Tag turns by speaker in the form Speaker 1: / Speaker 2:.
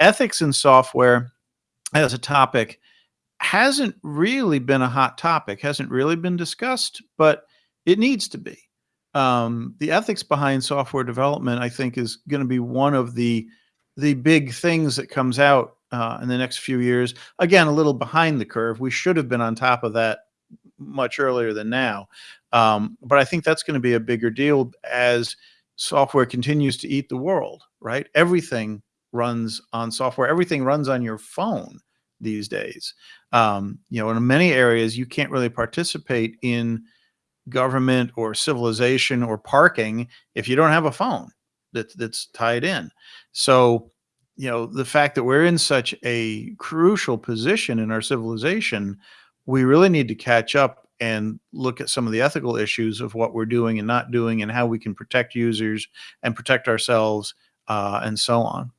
Speaker 1: ethics in software as a topic hasn't really been a hot topic, hasn't really been discussed, but it needs to be. Um, the ethics behind software development, I think, is going to be one of the the big things that comes out uh, in the next few years. Again, a little behind the curve. We should have been on top of that much earlier than now. Um, but I think that's going to be a bigger deal as software continues to eat the world, right? Everything runs on software. Everything runs on your phone these days. Um, you know, in many areas, you can't really participate in government or civilization or parking if you don't have a phone that's that's tied in. So, you know, the fact that we're in such a crucial position in our civilization, we really need to catch up and look at some of the ethical issues of what we're doing and not doing and how we can protect users and protect ourselves uh, and so on.